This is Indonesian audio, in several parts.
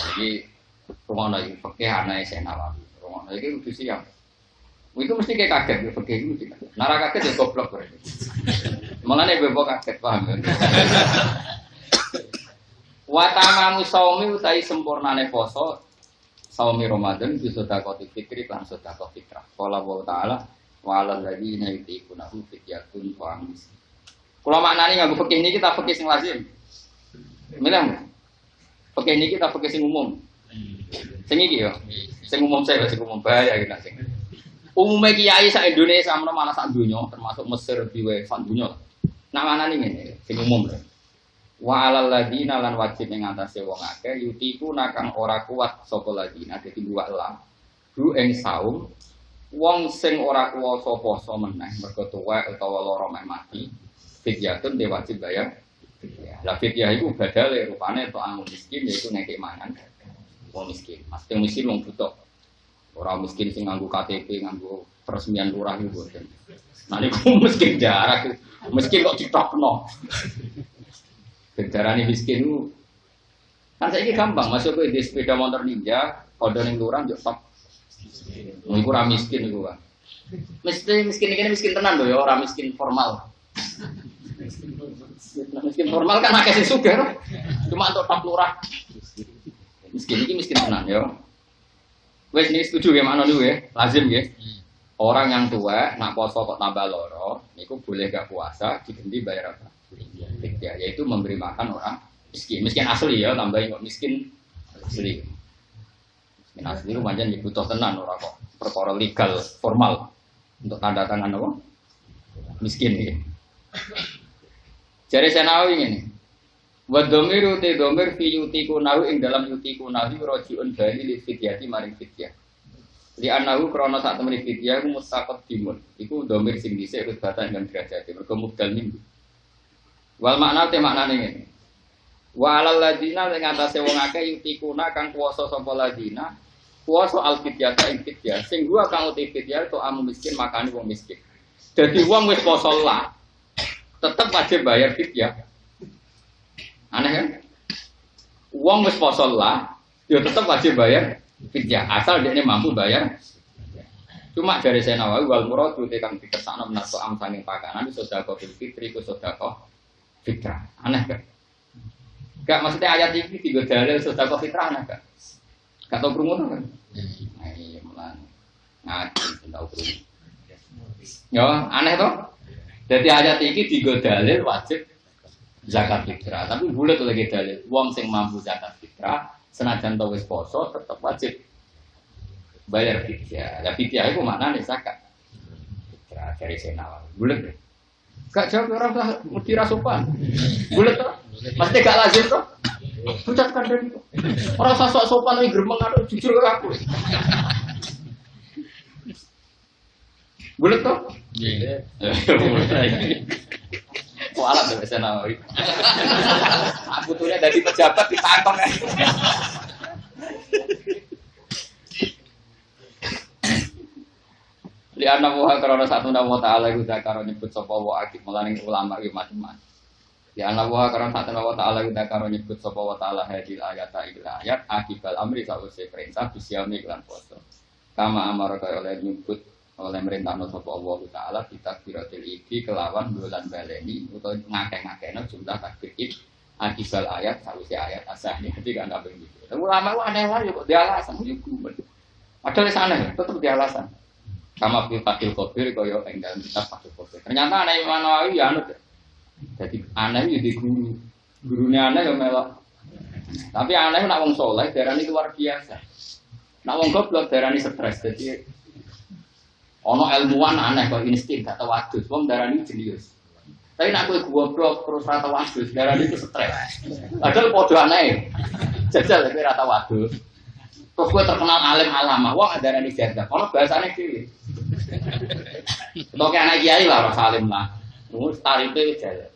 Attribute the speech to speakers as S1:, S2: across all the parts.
S1: Jadi rumah lagi pakai anak saya nawawi. Rumah lagi udah siap. Itu mesti kayak kaget, ya, pakai itu. Nara kaget ya goblok berarti. Malah nih bebok kaget paham ya. Watamamu saumi utai sempurnane poso saumi Ramadan bi sedekah fitri lan sedekah fitrah. Qala wa ta'ala wa alal ladzina yutiqunahu fidyatun ta'amis. Kula maknani nganggo fikih niki kita fikih sing lazim. Milih. Fikih niki kita fikih sing umum. Sing iki yo. Sing umum saya sing umum bahaya iki sing. Umumnya kiai sak Indonesia mana malah sak dunia termasuk Mesir diwe sak dunia. Nah mana nih ini sing umum lah. Wa alal ladina lan wajib ing atase wong akeh yutiku nakang ora kuat sapa ladina dadi dua elang. Du ing saum wong sing ora kuwasa poso meneh mergo tuwek utawa lara mati. Fidyatun dia wajib bayar. Lah fidyah iku badale rupane to anu miskin yaiku ngekek mangan. Wong miskin. Mesti miskin wong butuh. Orang miskin sing nganggo KTP, nganggo peresmian lurah itu boten. Nah niku miskin jarak. Miskin kok ditokno. Darani miskin itu kan saya gampang masuk ke di sepeda motor ninja, kode ning lurah yo top. Iku ora miskin iku kan. Mesti miskin ini miskin tenan lho ya, ora miskin formal. Miskin formal kan akeh sing sugih. Cuma untuk top lurah. Miskin ini miskin tenan ya. Wes ini setuju ya mana dulu ya, lazim ya. Orang yang tua, nak poso kok tambah loro, niku boleh gak puasa, diganti bayar apa? Fidyah, yaitu memberi makan orang miskin. Miskin asli ya, tambahin kok miskin asli. Miskin asli itu macam butuh tenan orang kok perkara legal formal untuk tanda tangan apa? Miskin ya. Jadi saya nawi ini. Wa dhamiru te dhamir fi yutiku nahu ing dalam yutiku nahu rojiun bali li fidyati maring fidyah. Li anahu krana sak temene fidyah iku mustaqaddimun. Iku dhamir sing dhisik rutbatan dan derajat. Mergo mubdal minggu. Wal makna te maknane ngene. Wa ladina ing atase wong akeh yutikuna kang kuwasa sapa ladina kuwasa al fidyata ing fidyah. Sing gua kang uti fidyah to amu miskin makani wong miskin. Jadi wong wis poso lah tetep wajib bayar fidyah. Aneh kan? Uang wis lah, ya tetap wajib bayar fidyah asal dia ini mampu bayar. Cuma dari saya nawawi wal murad itu kang dikersakno menato am sanging pakanan itu sedekah fil fitri ku sedekah fitrah. Aneh kan? Gak maksudnya ayat ini tiga dalil sedekah fitrah aneh kan? Gak tau krungu kan? Nah, iya mulan. Ngaji tahu krungu. Ya, aneh toh? Jadi ayat ini tiga dalil wajib zakat fitrah. Tapi boleh tuh lagi dalil. Uang sing mampu zakat fitrah, senajan tau wis poso tetap wajib bayar fitrah. Ya fitrah itu mana nih zakat? Fitrah dari senawan. Boleh deh. Gak jawab orang tak mesti rasupan. Boleh tuh. Pasti gak lazim tuh. Ucapkan dari itu. Orang sosok sopan ini geremeng ada jujur ke aku. Boleh tuh. Iya. Kok alat saya nawawi. Aku tuh dari pejabat di kantong ya. Li anna wa karena satu nama taala iku zakaro nyebut sapa wa akib melaning ulama iki macam-macam. Li wa karena satu nama taala iku zakaro nyebut sapa wa taala hadil ayat ayat akibal amri perintah lan poso. Kama kaya oleh nyebut oleh merintah sapa Allah taala kita kiratil iki kelawan bulan baleni utawa ngakeh-ngakehno jumlah takbir iki akibal ayat sause ayat asahnya jadi kan apa gitu. Ulama lu aneh wae kok dia alasan yo Padahal sana tetap dia alasan. Sama fil fakil kobir kaya ing dalam kitab kobir. Ternyata aneh Imam Nawawi ya anut. Jadi aneh ya di guru. Gurunya aneh ya melok. Tapi aneh nak wong soleh darani luar biasa. Nak wong goblok darani stres. Jadi ono ilmuwan aneh kok insting gak tau wadus. Wong darani jenius. Tapi nak kowe goblok terus rata wadus darani itu stres. Padahal padha aneh. Jajal kowe rata wadus. Terus gue terkenal alim alama, ada nih janda. Kalau bahasanya sih, Untuk anak kiai lah, orang salim lah. Tarik itu jalan.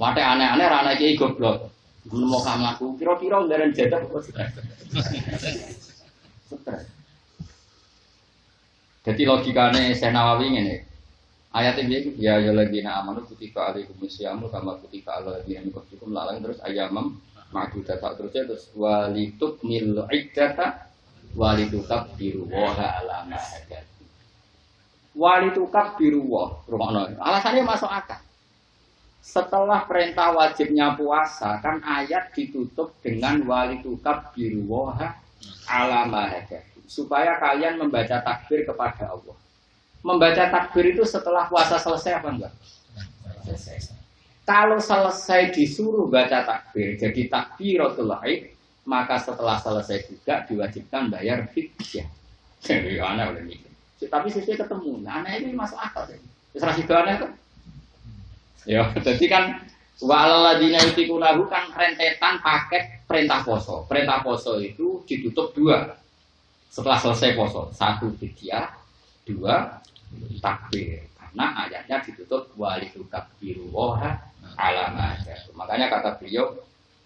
S1: Mate aneh-aneh, anak kiai goblok. Gue mau kamu aku, kira-kira udah janda kok stres. Stres. Jadi logikanya saya nawawi ini. Ayat ini ya ya lagi na amanu kutika alaikum syamu sama kutika alaikum min qablikum lalang terus ayamam Ma'dudat sak terusnya terus walituk mil iddata walitukab biru waha alama hadat. Walitukab biru wah, Alasannya masuk akal. Setelah perintah wajibnya puasa, kan ayat ditutup dengan walitukab biru waha alama hadat. Supaya kalian membaca takbir kepada Allah. Membaca takbir itu setelah puasa selesai apa enggak? Selesai. Kalau selesai disuruh baca takbir, jadi takbiratul laib, maka setelah selesai juga diwajibkan bayar fidyah. Jadi aneh oleh ini. Tapi sesuai ketemu, nah, aneh ini masuk akal sih. Terus itu aneh kan? Ya, jadi kan Walaladina yutikunahu kan rentetan paket perintah poso. Perintah poso itu ditutup dua. Setelah selesai poso, satu fidyah, dua takbir. Karena ayatnya ditutup walitukab biru woha alama Makanya kata beliau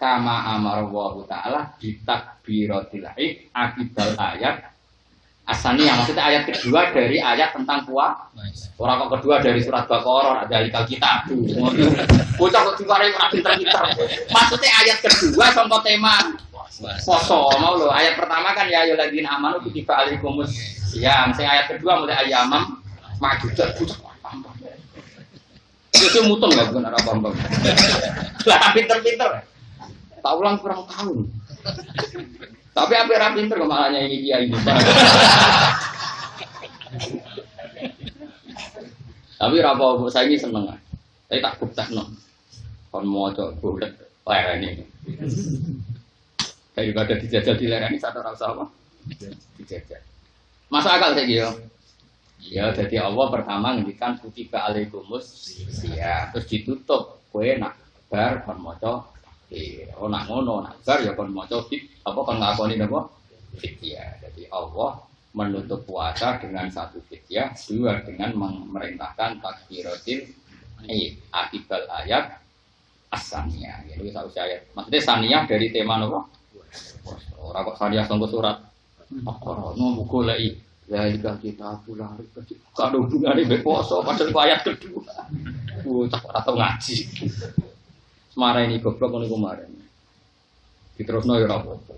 S1: kama amar wa taala bitakbiratil id akibal ayat yang maksudnya ayat kedua dari ayat tentang puasa. Orang kok kedua dari surat Baqarah ada alikal kita. Bocah kok diwarai ora pinter-pinter. Maksudnya ayat kedua contoh tema poso mau lo. Ayat pertama kan ya ayyuhalladzina amanu kutiba alaikumus ya. Sing ayat kedua mulai ayamam majudat bocah itu mutong nggak bukan arah bambang. Lah pinter-pinter. Tak ulang kurang tahun. Tapi apa yang pinter kemalahnya ini dia ini. Tapi rapo saya ini seneng. Saya tak bukti no. Kon mau coba bulat lereni. Daripada dijajal di lereni satu rasa apa? Dijajal. Masa akal saya gitu. Ya, jadi Allah pertama ngendikan kutiba alaikumus ya, terus ditutup kue nak bar kon maca oh nak ngono nak bar ya kon maca apa kon ngakoni napa ya. Jadi Allah menutup puasa dengan satu ya, dua dengan memerintahkan takbiratil eh akibal ayat asannya. Jadi satu ayat. Maksudnya saniyah dari tema napa? Ora kok saniyah sangko surat. Ora mau goleki Ya jika kita pulang kalau hubungannya beposo padahal ayat kedua. Bocah atau ngaji. Semara ini goblok ini kemarin. Diterus no ya apa-apa.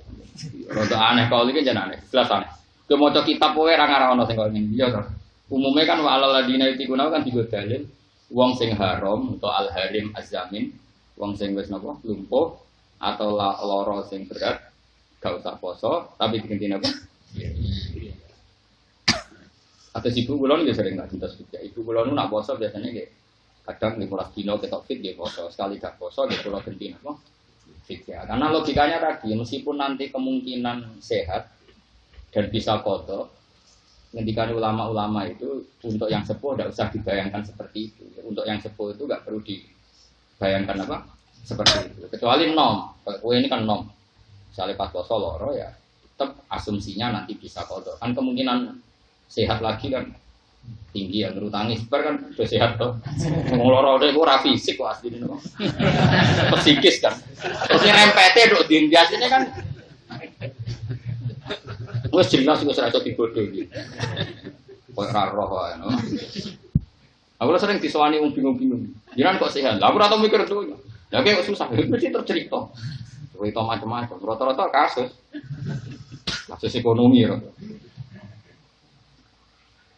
S1: Rada aneh kalau ini jangan aneh. Jelas aneh. Dia mau kitab poe ra ngarawono sing kok ini. Iya toh. Umumnya kan wa alal ladina yutikuna kan tiga dalil. Wong sing haram atau al harim azamin. Wong sing wis napa lumpuh atau loro sing berat gak usah poso tapi diganti napa? Atau ibu kulon dia sering nggak cinta suka. Ibu kulon nak poso biasanya kayak kadang nih mulai dino ketok fit dia poso sekali gak poso dia pulau gentin apa? Ya. Karena logikanya tadi meskipun nanti kemungkinan sehat dan bisa kotor, ngendikan ulama-ulama itu untuk yang sepuh tidak usah dibayangkan seperti itu. Untuk yang sepuh itu nggak perlu dibayangkan apa? Seperti itu. Kecuali nom. Kue ini kan nom. Misalnya pas poso loro ya, tetap asumsinya nanti bisa kotor. Kan kemungkinan sehat lagi kan. Tinggi ya ngerutangi sebar kan udah sehat tuh ngoloro deh gue fisik kok asli ini psikis kan. Terus yang MPT dok din biasanya kan. Gue jelas gue serasa dibodoh gitu kok raro ya aku sering disewani bingung-bingung. Jangan kok sehat? Aku rata mikir tuh ya kayak susah mesti tercerita cerita macam-macam rata-rata kasus kasus ekonomi ya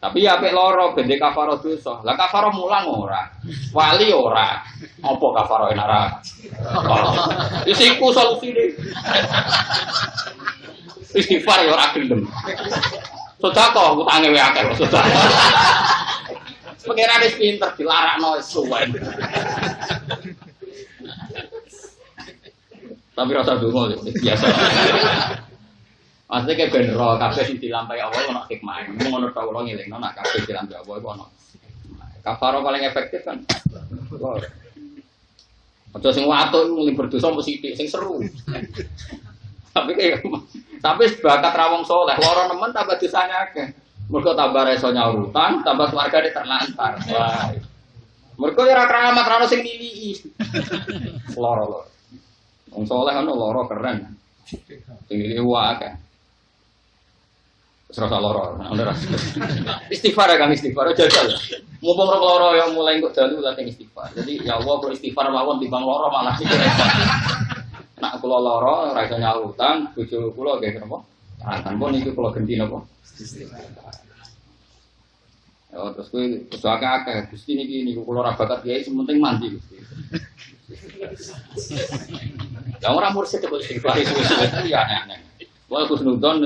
S1: tapi ya apik loro bende kafaro dosa. Lah kafaro mulang ora. Wali ora. Apa kafaro enak ra? Wis iku solusine. Istighfar ya ora gelem. Sedekah utange wae akeh sedekah. Pengiran pinter dilarakno suwen. Tapi rasa dungo biasa. Maksudnya kayak bener roh kabeh sing dilampahi Allah ono hikmah. Mung ngono ta kula ngelingno nak kabeh dilampahi Allah iku ono. Kafaro paling efektif kan. Aja sing watuk mung berdosa mesti sing seru. Tapi kayak tapi bakat rawong soleh, loro nemen tambah dosanya akeh. Mergo tambah reso nyaurutan, tambah keluarga di terlantar. Wah. Mergo ora keramat ora sing nilii. Loro loro. Wong soleh ono loro keren. Ini wah kan. Serasa loro, anda rasa. Istighfar ya kang istighfar, oh, jajal. Mumpung rok loro ya yang mulai kok dalu lah tinggi istighfar. Jadi ya Allah kok istighfar mawon di bang loro malah sih. Nak kulo loro, iso nyautan, bujuk kulo kayak apa? Kan pun itu kula genti apa? Ya, terus gue kesuaka akeh, gusti niki niku kula ra bakat kiai sementing mandi gusti. Yang orang mursyid kok istighfar itu ya aneh-aneh. Iya, iya. Wah, Gus Nudon